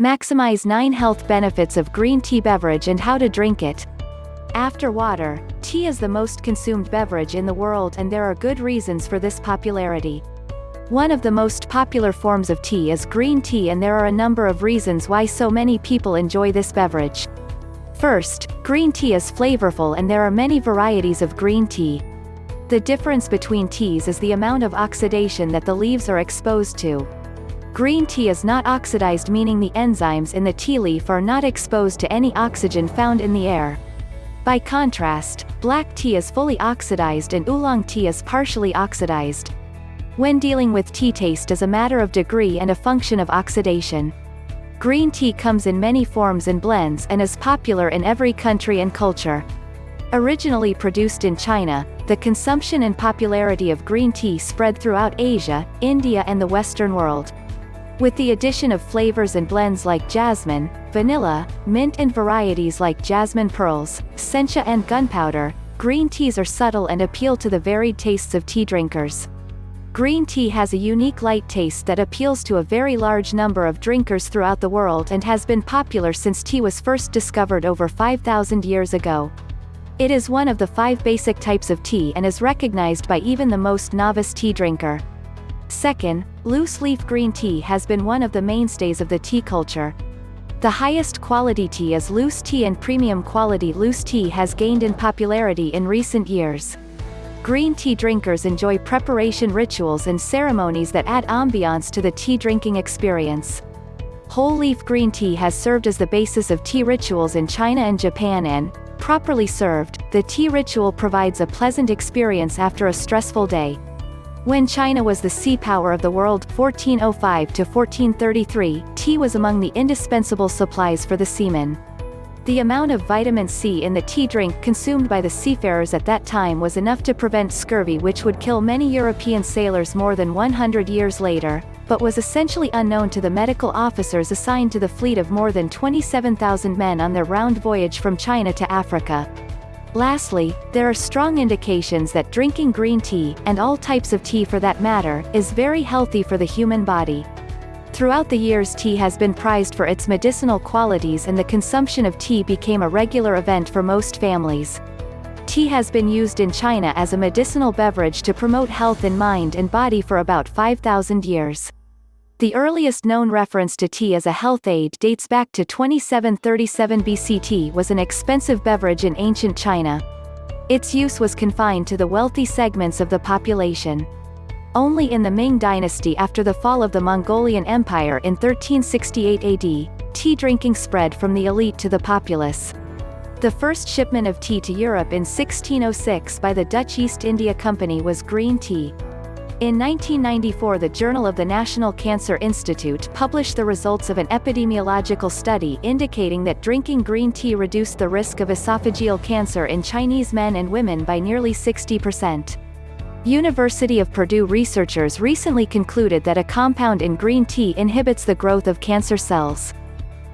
Maximize 9 health benefits of green tea beverage and how to drink it. After water, tea is the most consumed beverage in the world and there are good reasons for this popularity. One of the most popular forms of tea is green tea and there are a number of reasons why so many people enjoy this beverage. First, green tea is flavorful and there are many varieties of green tea. The difference between teas is the amount of oxidation that the leaves are exposed to. Green tea is not oxidized meaning the enzymes in the tea leaf are not exposed to any oxygen found in the air. By contrast, black tea is fully oxidized and oolong tea is partially oxidized. When dealing with tea taste is a matter of degree and a function of oxidation. Green tea comes in many forms and blends and is popular in every country and culture. Originally produced in China, the consumption and popularity of green tea spread throughout Asia, India and the Western world. With the addition of flavors and blends like jasmine, vanilla, mint and varieties like jasmine pearls, sencha and gunpowder, green teas are subtle and appeal to the varied tastes of tea drinkers. Green tea has a unique light taste that appeals to a very large number of drinkers throughout the world and has been popular since tea was first discovered over 5,000 years ago. It is one of the five basic types of tea and is recognized by even the most novice tea drinker. Second, loose leaf green tea has been one of the mainstays of the tea culture. The highest quality tea is loose tea and premium quality loose tea has gained in popularity in recent years. Green tea drinkers enjoy preparation rituals and ceremonies that add ambiance to the tea drinking experience. Whole leaf green tea has served as the basis of tea rituals in China and Japan and, properly served, the tea ritual provides a pleasant experience after a stressful day. When China was the sea power of the world 1405 to 1433, tea was among the indispensable supplies for the seamen. The amount of vitamin C in the tea drink consumed by the seafarers at that time was enough to prevent scurvy which would kill many European sailors more than 100 years later, but was essentially unknown to the medical officers assigned to the fleet of more than 27,000 men on their round voyage from China to Africa. Lastly, there are strong indications that drinking green tea, and all types of tea for that matter, is very healthy for the human body. Throughout the years tea has been prized for its medicinal qualities and the consumption of tea became a regular event for most families. Tea has been used in China as a medicinal beverage to promote health in mind and body for about 5,000 years. The earliest known reference to tea as a health aid dates back to 2737 BC. Tea was an expensive beverage in ancient China. Its use was confined to the wealthy segments of the population. Only in the Ming dynasty after the fall of the Mongolian Empire in 1368 AD, tea drinking spread from the elite to the populace. The first shipment of tea to Europe in 1606 by the Dutch East India Company was green tea. In 1994 the Journal of the National Cancer Institute published the results of an epidemiological study indicating that drinking green tea reduced the risk of esophageal cancer in Chinese men and women by nearly 60%. University of Purdue researchers recently concluded that a compound in green tea inhibits the growth of cancer cells.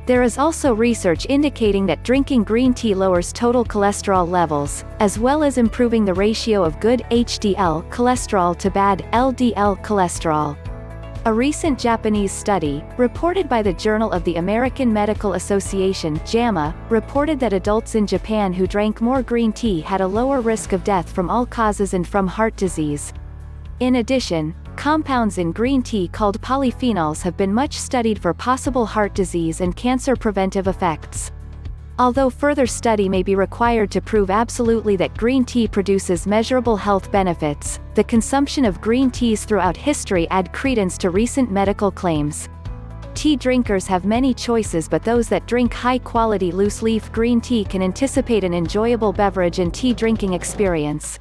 There is also research indicating that drinking green tea lowers total cholesterol levels, as well as improving the ratio of good HDL cholesterol to bad LDL cholesterol. A recent Japanese study, reported by the Journal of the American Medical Association JAMA, reported that adults in Japan who drank more green tea had a lower risk of death from all causes and from heart disease. In addition, Compounds in green tea called polyphenols have been much studied for possible heart disease and cancer preventive effects. Although further study may be required to prove absolutely that green tea produces measurable health benefits, the consumption of green teas throughout history add credence to recent medical claims. Tea drinkers have many choices but those that drink high-quality loose-leaf green tea can anticipate an enjoyable beverage and tea drinking experience.